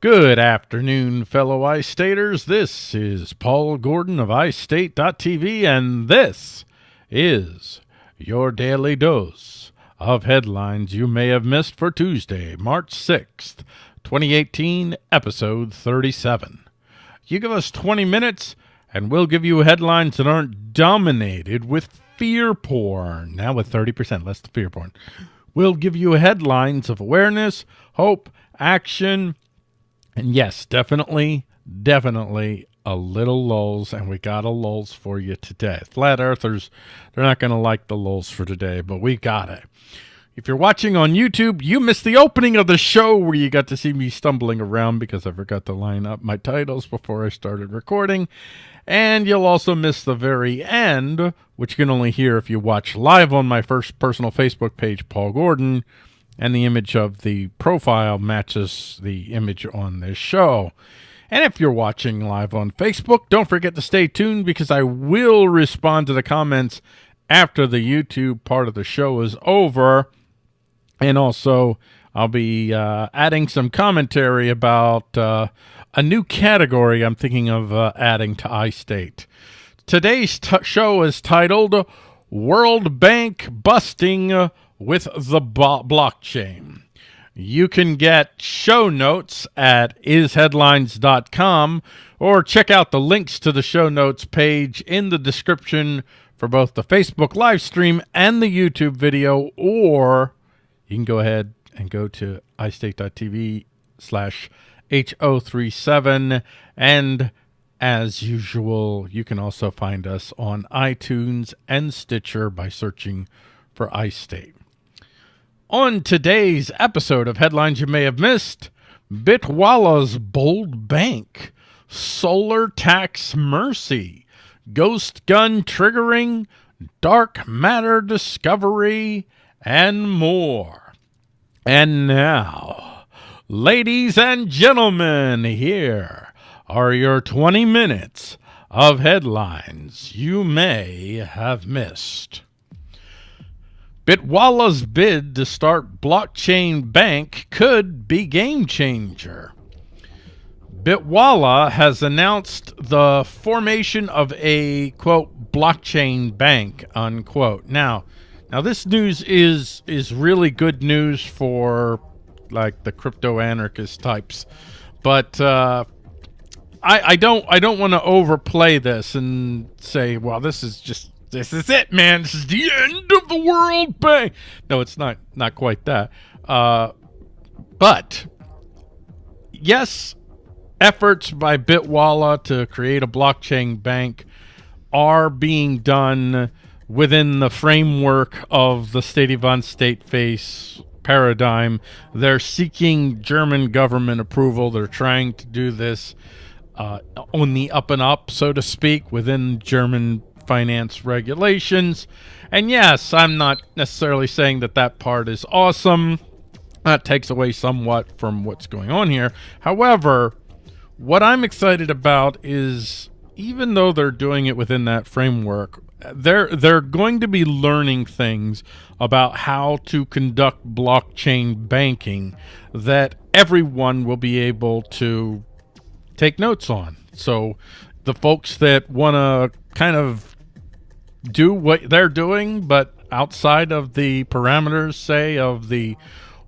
Good afternoon, fellow iStaters. This is Paul Gordon of iState.tv, and this is your daily dose of headlines you may have missed for Tuesday, March 6th, 2018, episode 37. You give us 20 minutes, and we'll give you headlines that aren't dominated with fear porn. Now with 30% less fear porn. We'll give you headlines of awareness, hope, action, and yes, definitely, definitely a little lulls, and we got a lulls for you today. Flat Earthers, they're not going to like the lulls for today, but we got it. If you're watching on YouTube, you missed the opening of the show where you got to see me stumbling around because I forgot to line up my titles before I started recording. And you'll also miss the very end, which you can only hear if you watch live on my first personal Facebook page, Paul Gordon, and the image of the profile matches the image on this show. And if you're watching live on Facebook, don't forget to stay tuned because I will respond to the comments after the YouTube part of the show is over. And also, I'll be uh, adding some commentary about uh, a new category I'm thinking of uh, adding to iState. Today's show is titled World Bank Busting with the blockchain. You can get show notes at isheadlines.com or check out the links to the show notes page in the description for both the Facebook live stream and the YouTube video, or you can go ahead and go to istate.tv slash H037. And as usual, you can also find us on iTunes and Stitcher by searching for iState. On today's episode of Headlines You May Have Missed, Bitwala's Bold Bank, Solar Tax Mercy, Ghost Gun Triggering, Dark Matter Discovery, and more. And now, ladies and gentlemen, here are your 20 minutes of headlines you may have missed. Bitwala's bid to start blockchain bank could be game changer. Bitwalla has announced the formation of a quote blockchain bank unquote. Now, now this news is is really good news for like the crypto anarchist types, but uh, I I don't I don't want to overplay this and say well this is just this is it, man. This is the end of the world. Bang. No, it's not. Not quite that. Uh, but yes, efforts by Bitwala to create a blockchain bank are being done within the framework of the state of state face paradigm. They're seeking German government approval. They're trying to do this uh, on the up and up, so to speak, within German finance regulations. And yes, I'm not necessarily saying that that part is awesome. That takes away somewhat from what's going on here. However, what I'm excited about is even though they're doing it within that framework, they're they're going to be learning things about how to conduct blockchain banking that everyone will be able to take notes on. So the folks that want to kind of do what they're doing, but outside of the parameters, say, of the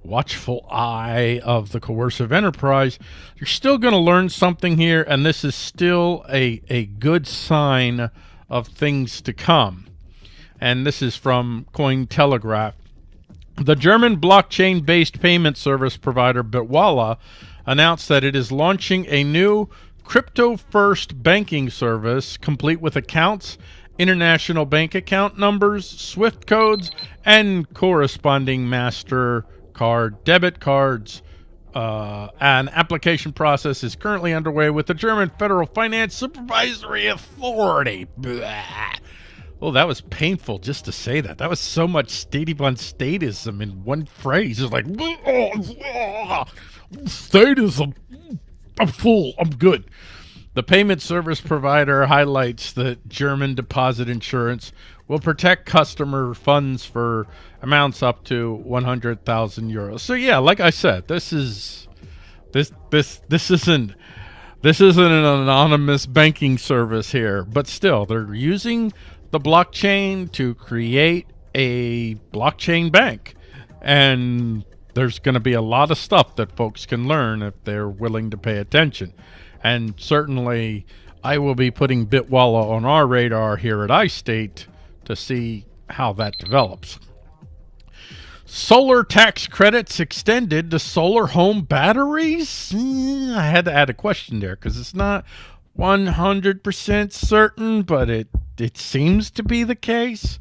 watchful eye of the coercive enterprise, you're still going to learn something here, and this is still a, a good sign of things to come. And this is from Cointelegraph. The German blockchain-based payment service provider Bitwala announced that it is launching a new crypto-first banking service complete with accounts international bank account numbers, SWIFT codes, and corresponding MasterCard debit cards. Uh, an application process is currently underway with the German Federal Finance Supervisory Authority. Blah. Oh, that was painful just to say that. That was so much statey statism in one phrase. It's like, statism. I'm full. I'm good. The payment service provider highlights that German deposit insurance will protect customer funds for amounts up to 100,000 euros. So yeah, like I said, this is this this this isn't this isn't an anonymous banking service here, but still, they're using the blockchain to create a blockchain bank. And there's going to be a lot of stuff that folks can learn if they're willing to pay attention. And certainly, I will be putting Bitwala on our radar here at iState to see how that develops. Solar tax credits extended to solar home batteries? Mm, I had to add a question there because it's not 100% certain, but it, it seems to be the case.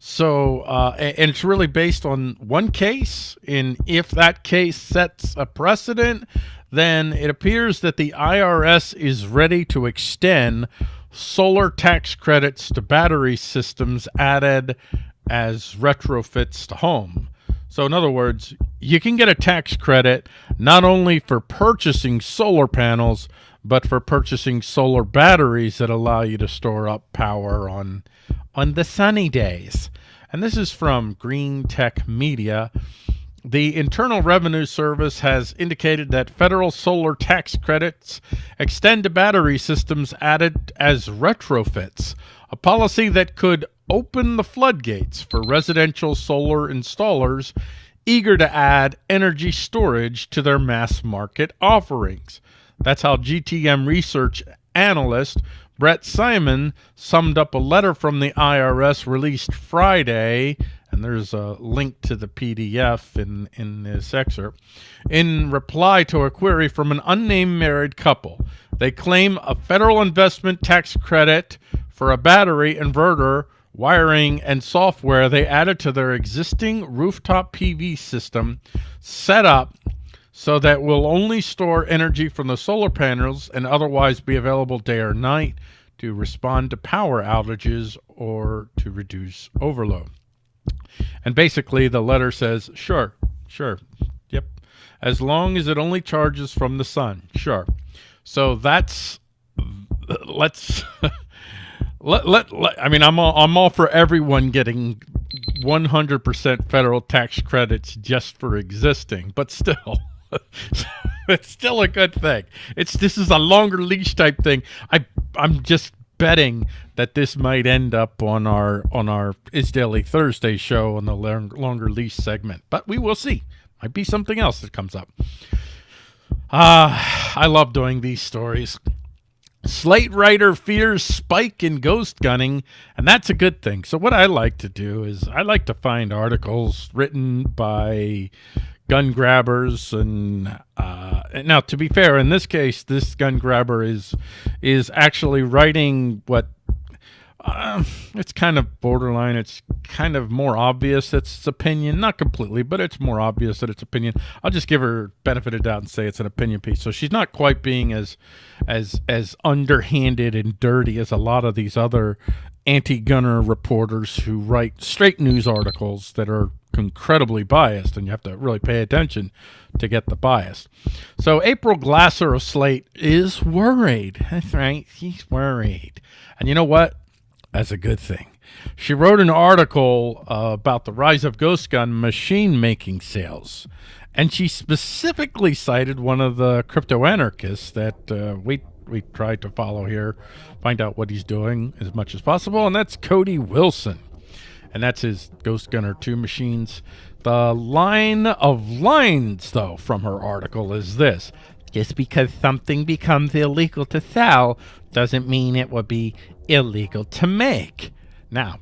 So, uh, and it's really based on one case. And if that case sets a precedent, then it appears that the IRS is ready to extend solar tax credits to battery systems added as retrofits to home. So in other words, you can get a tax credit not only for purchasing solar panels, but for purchasing solar batteries that allow you to store up power on on the sunny days. And this is from Green Tech Media. The Internal Revenue Service has indicated that federal solar tax credits extend to battery systems added as retrofits, a policy that could open the floodgates for residential solar installers eager to add energy storage to their mass market offerings. That's how GTM research analyst Brett Simon summed up a letter from the IRS released Friday, and there's a link to the PDF in, in this excerpt, in reply to a query from an unnamed married couple. They claim a federal investment tax credit for a battery inverter wiring, and software they added to their existing rooftop PV system set up so that will only store energy from the solar panels and otherwise be available day or night to respond to power outages or to reduce overload. And basically the letter says, sure, sure, yep, as long as it only charges from the sun, sure. So that's, let's let, let, let I mean, I'm all, I'm all for everyone getting 100% federal tax credits just for existing, but still, it's still a good thing. It's this is a longer leash type thing. I I'm just betting that this might end up on our on our Is Daily Thursday show on the long, longer lease segment, but we will see. Might be something else that comes up. Ah, uh, I love doing these stories. Slate writer fears spike in ghost gunning, and that's a good thing. So what I like to do is I like to find articles written by gun grabbers and uh, now to be fair in this case this gun grabber is is actually writing what uh, it's kind of borderline. It's kind of more obvious it's its opinion. Not completely, but it's more obvious that it's opinion. I'll just give her benefit of doubt and say it's an opinion piece. So she's not quite being as as as underhanded and dirty as a lot of these other anti-gunner reporters who write straight news articles that are incredibly biased and you have to really pay attention to get the bias. So April Glaser of Slate is worried. That's right. She's worried. And you know what? That's a good thing. She wrote an article uh, about the rise of ghost gun machine making sales. And she specifically cited one of the crypto anarchists that uh, we we tried to follow here, find out what he's doing as much as possible, and that's Cody Wilson. And that's his Ghost Gunner 2 machines. The line of lines, though, from her article is this Just because something becomes illegal to sell doesn't mean it will be illegal to make. Now,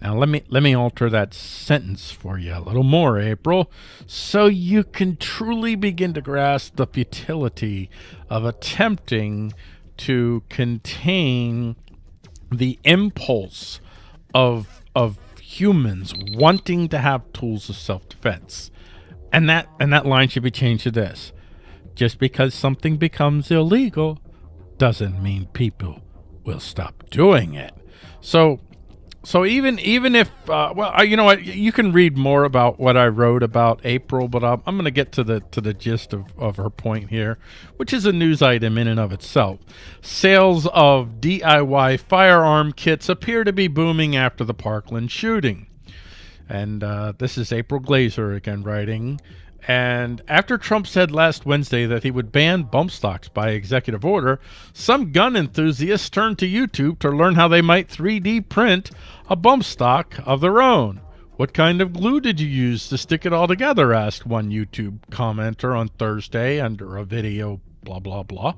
now let me let me alter that sentence for you a little more, April, so you can truly begin to grasp the futility of attempting to contain the impulse of of humans wanting to have tools of self-defense. And that and that line should be changed to this. Just because something becomes illegal doesn't mean people will stop doing it. So, so even even if uh, well, you know what, you can read more about what I wrote about April, but I'm, I'm going to get to the to the gist of, of her point here, which is a news item in and of itself. Sales of DIY firearm kits appear to be booming after the Parkland shooting, and uh, this is April Glaser again writing. And after Trump said last Wednesday that he would ban bump stocks by executive order, some gun enthusiasts turned to YouTube to learn how they might 3D print a bump stock of their own. What kind of glue did you use to stick it all together? asked one YouTube commenter on Thursday under a video, blah, blah, blah.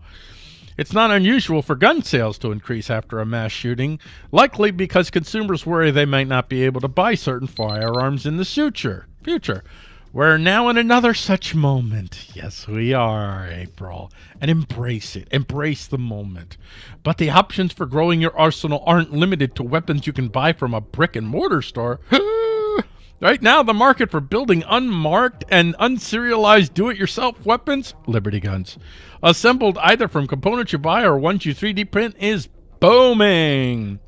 It's not unusual for gun sales to increase after a mass shooting, likely because consumers worry they might not be able to buy certain firearms in the future. Future. We're now in another such moment. Yes, we are, April. And embrace it. Embrace the moment. But the options for growing your arsenal aren't limited to weapons you can buy from a brick and mortar store. right now, the market for building unmarked and unserialized do-it-yourself weapons, Liberty Guns, assembled either from components you buy or ones you 3D print is booming.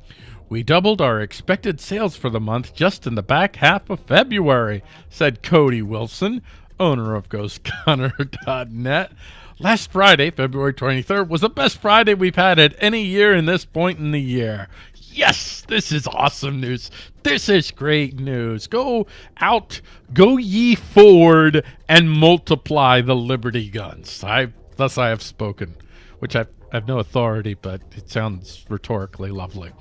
We doubled our expected sales for the month just in the back half of February, said Cody Wilson, owner of GhostGunner.net. Last Friday, February 23rd, was the best Friday we've had at any year in this point in the year. Yes, this is awesome news. This is great news. Go out, go ye forward, and multiply the Liberty guns. I thus I have spoken, which I have no authority, but it sounds rhetorically lovely.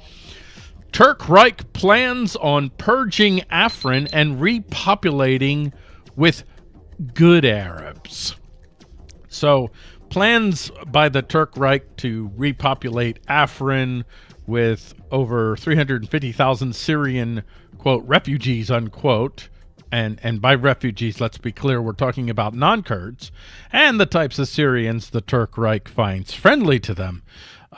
Turk Reich plans on purging Afrin and repopulating with good Arabs. So, plans by the Turk Reich to repopulate Afrin with over 350,000 Syrian, quote, refugees, unquote. And, and by refugees, let's be clear, we're talking about non-Kurds and the types of Syrians the Turk Reich finds friendly to them.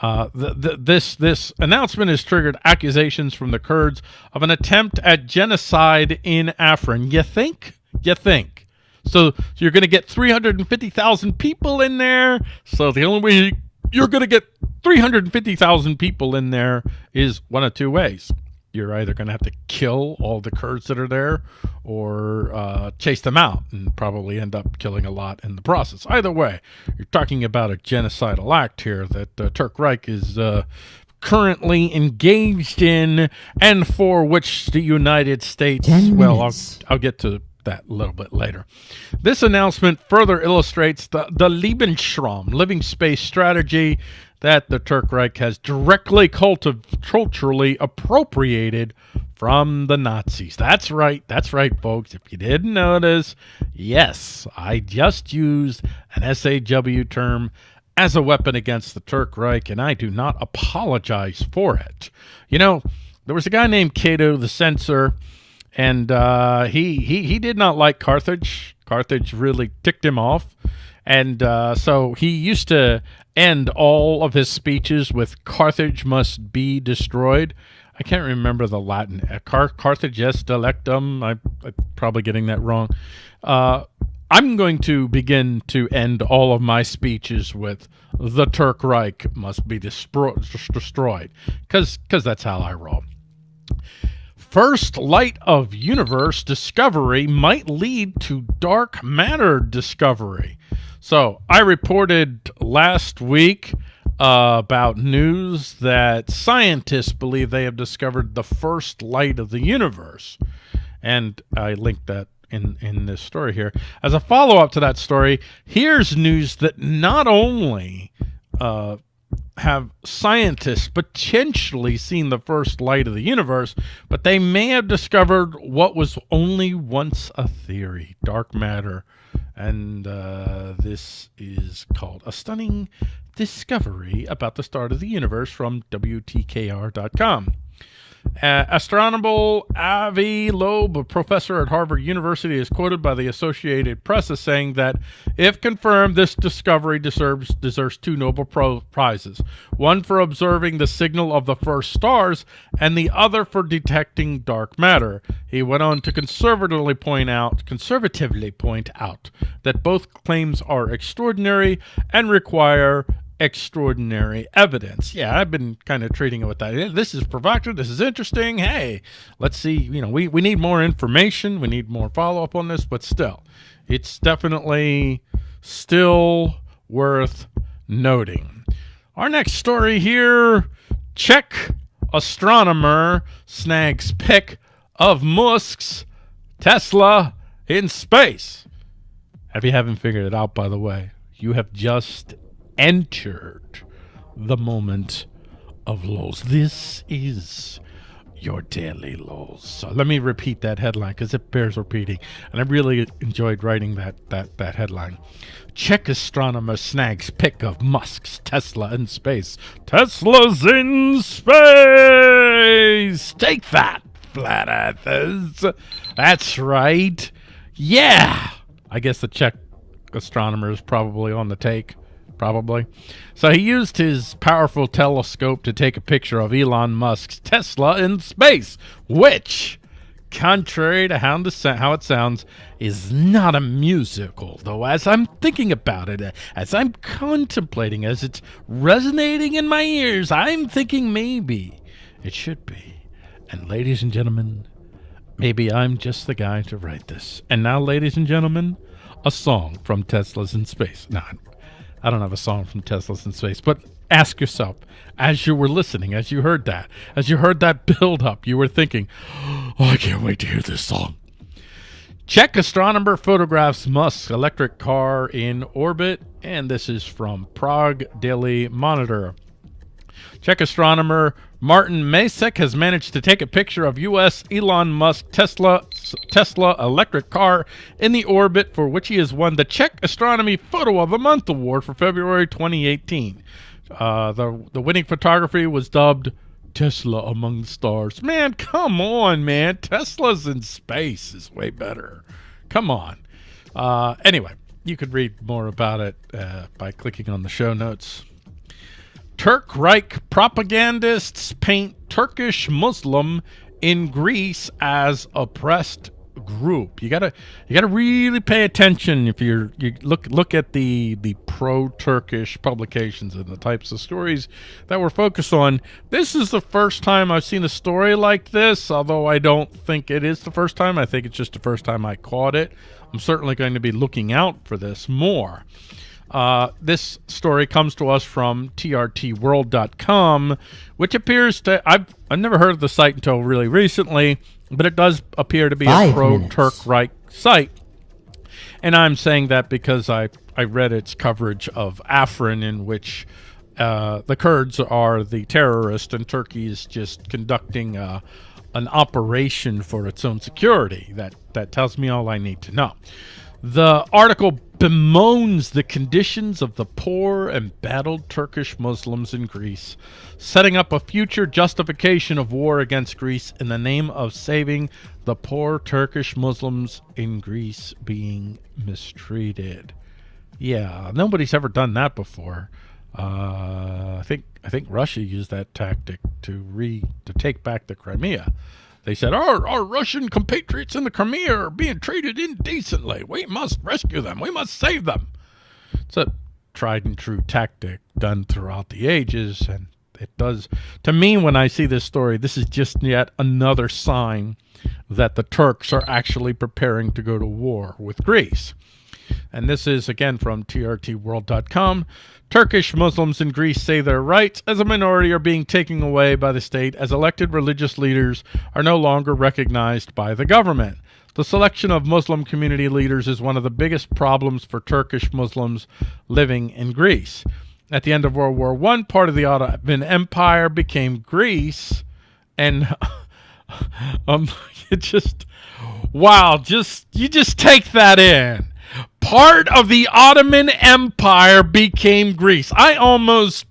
Uh, the, the, this this announcement has triggered accusations from the Kurds of an attempt at genocide in Afrin. You think? You think? So, so you're going to get 350,000 people in there. So the only way you're going to get 350,000 people in there is one of two ways you're either going to have to kill all the Kurds that are there or uh, chase them out and probably end up killing a lot in the process. Either way, you're talking about a genocidal act here that uh, Turk Reich is uh, currently engaged in and for which the United States, well, I'll, I'll get to that a little bit later. This announcement further illustrates the, the Lebensraum, living space strategy that the Turk Reich has directly culturally appropriated from the Nazis. That's right. That's right, folks. If you didn't notice, yes, I just used an SJW term as a weapon against the Turk Reich, and I do not apologize for it. You know, there was a guy named Cato the Censor, and uh, he, he, he did not like Carthage. Carthage really ticked him off. And uh, so he used to end all of his speeches with Carthage must be destroyed. I can't remember the Latin. Uh, Car Carthage est delectum. I, am probably getting that wrong. Uh, I'm going to begin to end all of my speeches with the Turk Reich must be destroyed because because that's how I roll. First light of universe discovery might lead to dark matter discovery. So I reported last week uh, about news that scientists believe they have discovered the first light of the universe. And I linked that in, in this story here. As a follow-up to that story, here's news that not only uh, have scientists potentially seen the first light of the universe, but they may have discovered what was only once a theory, dark matter and uh, this is called A Stunning Discovery About the Start of the Universe from WTKR.com. Uh, astronomer Avi Loeb, a professor at Harvard University, is quoted by the Associated Press as saying that, if confirmed, this discovery deserves, deserves two Nobel Prizes, one for observing the signal of the first stars and the other for detecting dark matter. He went on to conservatively point out, conservatively point out that both claims are extraordinary and require extraordinary evidence. Yeah, I've been kind of treating it with that. This is provocative. This is interesting. Hey, let's see. You know, we, we need more information. We need more follow up on this, but still, it's definitely still worth noting. Our next story here Czech astronomer snags pic of Musk's Tesla in space. If you haven't figured it out, by the way, you have just entered the moment of lows. This is your daily lows. So let me repeat that headline because it bears repeating. And I really enjoyed writing that that that headline. Czech astronomer snags pic of Musk's Tesla in space. Tesla's in space. Take that, flat earthers. That's right. Yeah. I guess the Czech astronomer is probably on the take probably. So he used his powerful telescope to take a picture of Elon Musk's Tesla in space, which, contrary to how, it sounds, is not a musical. Though as I'm thinking about it, as I'm contemplating, as it's resonating in my ears, I'm thinking maybe it should be. And ladies and gentlemen, maybe I'm just the guy to write this. And now, ladies and gentlemen, a song from Tesla's in Space. No, I don't have a song from Tesla's in Space, but ask yourself as you were listening, as you heard that, as you heard that build up, you were thinking, oh, I can't wait to hear this song. Czech astronomer photographs Musk's electric car in orbit, and this is from Prague Daily Monitor. Czech astronomer Martin Masek has managed to take a picture of U.S. Elon Musk Tesla Tesla electric car in the orbit for which he has won the Czech Astronomy Photo of the Month award for February 2018. Uh, the the winning photography was dubbed Tesla among the stars. Man, come on, man. Tesla's in space is way better. Come on. Uh, anyway, you could read more about it uh, by clicking on the show notes. Turk Reich propagandists paint Turkish Muslim in Greece as oppressed group. You gotta you gotta really pay attention if you're you look look at the the pro Turkish publications and the types of stories that we're focused on. This is the first time I've seen a story like this, although I don't think it is the first time. I think it's just the first time I caught it. I'm certainly going to be looking out for this more. Uh, this story comes to us from trtworld.com, which appears to I've I've never heard of the site until really recently, but it does appear to be Five a pro-Turk Reich site. And I'm saying that because I I read its coverage of Afrin, in which uh, the Kurds are the terrorist, and Turkey is just conducting uh, an operation for its own security. That that tells me all I need to know. The article bemoans the conditions of the poor and battled Turkish Muslims in Greece, setting up a future justification of war against Greece in the name of saving the poor Turkish Muslims in Greece being mistreated. Yeah, nobody's ever done that before. Uh, I think I think Russia used that tactic to re to take back the Crimea. They said, our, our Russian compatriots in the Crimea are being treated indecently. We must rescue them. We must save them. It's a tried and true tactic done throughout the ages. And it does, to me, when I see this story, this is just yet another sign that the Turks are actually preparing to go to war with Greece. And this is again from trtworld.com. Turkish Muslims in Greece say their rights as a minority are being taken away by the state as elected religious leaders are no longer recognized by the government. The selection of Muslim community leaders is one of the biggest problems for Turkish Muslims living in Greece. At the end of World War I, part of the Ottoman Empire became Greece, and um, it just, wow, just you just take that in part of the Ottoman Empire became Greece. I almost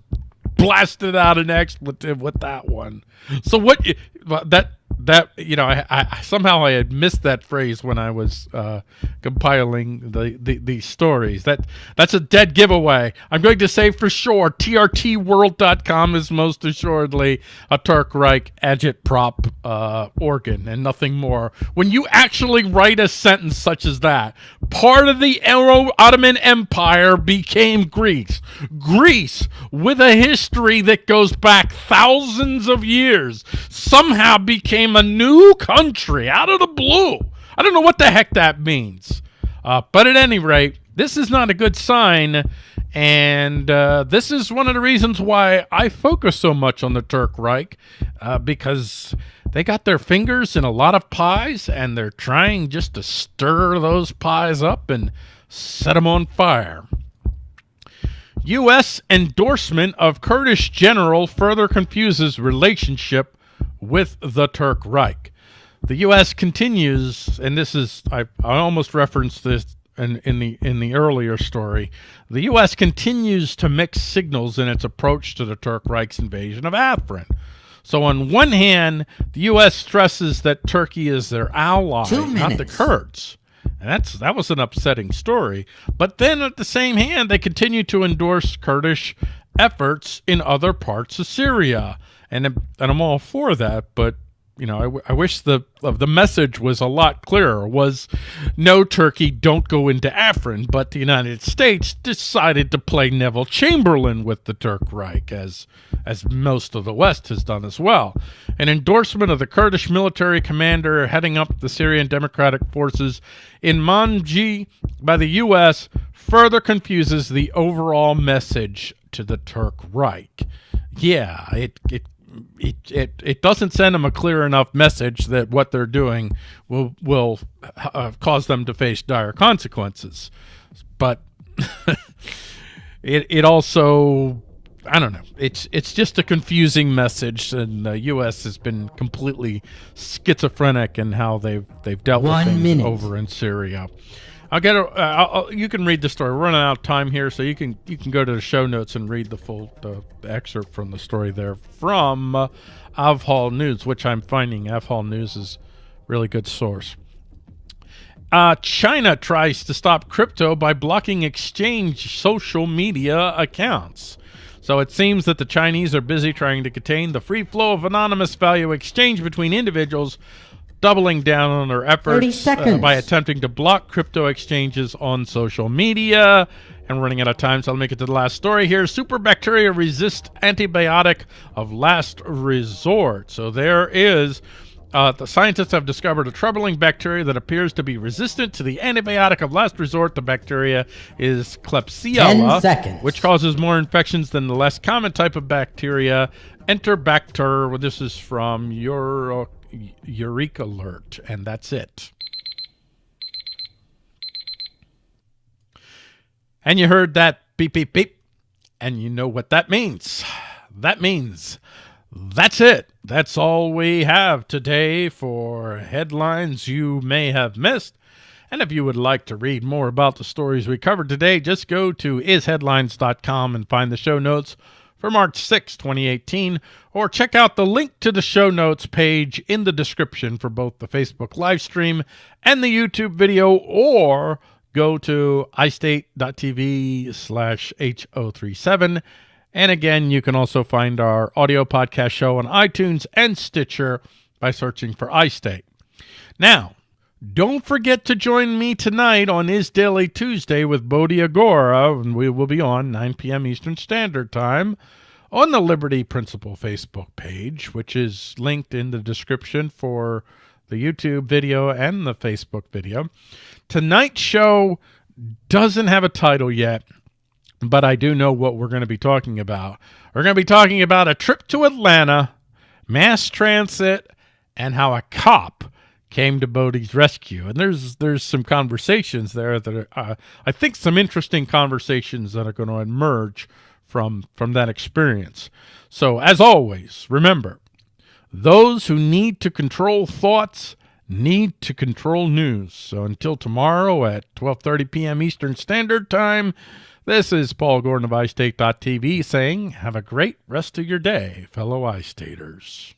blasted out an expletive with that one. So what that that you know I, I, somehow I had missed that phrase when I was uh, compiling the, the stories. That that's a dead giveaway. I'm going to say for sure TRTWorld.com is most assuredly a Turk Reich agitprop uh, organ and nothing more. When you actually write a sentence such as that, part of the Ottoman Empire became Greece. Greece, with a history that goes back thousands of years, somehow became a new country out of the blue. I don't know what the heck that means. Uh, but at any rate, this is not a good sign. And uh, this is one of the reasons why I focus so much on the Turk Reich, uh, because they got their fingers in a lot of pies and they're trying just to stir those pies up and set them on fire. U.S. endorsement of Kurdish general further confuses relationship with the Turk Reich. The U.S. continues, and this is I, I almost referenced this in, in the in the earlier story. The U.S. continues to mix signals in its approach to the Turk Reich's invasion of Afrin. So on one hand, the U.S. stresses that Turkey is their ally, not the Kurds. And that's that was an upsetting story. But then at the same hand, they continue to endorse Kurdish efforts in other parts of Syria. And, and I'm all for that, but you know, I, I wish the the message was a lot clearer. Was no Turkey, don't go into Afrin, but the United States decided to play Neville Chamberlain with the Turk Reich, as as most of the West has done as well. An endorsement of the Kurdish military commander heading up the Syrian Democratic Forces in Manbij by the U.S. further confuses the overall message to the Turk Reich. Yeah, it, it it, it it doesn't send them a clear enough message that what they're doing will will uh, cause them to face dire consequences. But it it also I don't know. It's it's just a confusing message, and the U.S. has been completely schizophrenic in how they've they've dealt One with things minute. over in Syria. I'll get a. Uh, I'll, you can read the story. We're running out of time here, so you can you can go to the show notes and read the full uh, excerpt from the story there from uh, Ahval News, which I'm finding Ahval News is really good source. Uh, China tries to stop crypto by blocking exchange social media accounts. So it seems that the Chinese are busy trying to contain the free flow of anonymous value exchange between individuals doubling down on their efforts uh, by attempting to block crypto exchanges on social media. And running out of time, so I'll make it to the last story here. Super bacteria resist antibiotic of last resort. So there is. Uh, the scientists have discovered a troubling bacteria that appears to be resistant to the antibiotic of last resort. The bacteria is Klebsiella, which causes more infections than the less common type of bacteria, Enterobacter. This is from Euro EurekAlert, and that's it. And you heard that beep, beep, beep, and you know what that means. That means that's it. That's all we have today for headlines you may have missed. And if you would like to read more about the stories we covered today, just go to isheadlines.com and find the show notes for March 6, 2018, or check out the link to the show notes page in the description for both the Facebook live stream and the YouTube video, or go to istate.tv slash H037. And again, you can also find our audio podcast show on iTunes and Stitcher by searching for iState. Now, don't forget to join me tonight on Is Daily Tuesday with Bodhi Agora, and we will be on 9 p.m. Eastern Standard Time on the Liberty Principle Facebook page, which is linked in the description for the YouTube video and the Facebook video. Tonight's show doesn't have a title yet, but I do know what we're going to be talking about. We're going to be talking about a trip to Atlanta, mass transit, and how a cop came to Bodhi's rescue. And there's there's some conversations there that are, uh, I think some interesting conversations that are going to emerge from from that experience. So as always, remember, those who need to control thoughts need to control news. So until tomorrow at 12:30 p.m. Eastern Standard Time, this is Paul Gordon of iState.tv saying, have a great rest of your day, fellow iStaters.